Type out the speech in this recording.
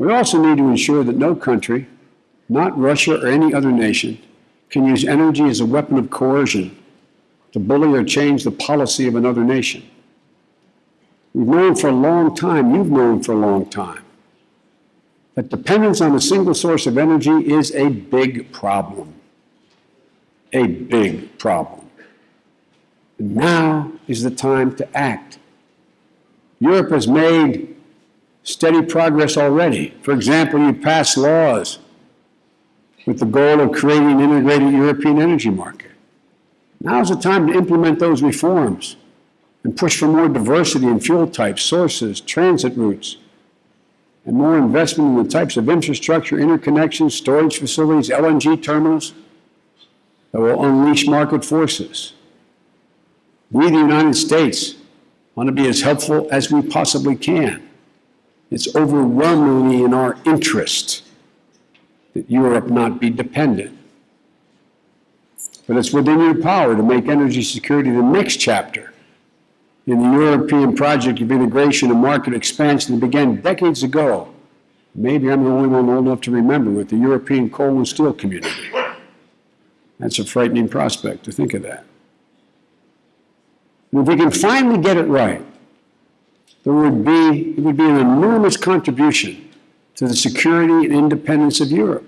We also need to ensure that no country, not Russia or any other nation, can use energy as a weapon of coercion to bully or change the policy of another nation. We've known for a long time, you've known for a long time, that dependence on a single source of energy is a big problem. A big problem. And now is the time to act. Europe has made steady progress already. For example, you passed laws with the goal of creating an integrated European energy market. Now is the time to implement those reforms and push for more diversity in fuel types, sources, transit routes, and more investment in the types of infrastructure, interconnections, storage facilities, LNG terminals that will unleash market forces. We, the United States, want to be as helpful as we possibly can. It's overwhelmingly in our interest that Europe not be dependent. But it's within your power to make energy security the next chapter in the European project of integration and market expansion that began decades ago. Maybe I'm the only one old enough to remember with the European coal and steel community. That's a frightening prospect to think of that. And if we can finally get it right, there would be, it would be an enormous contribution to the security and independence of Europe.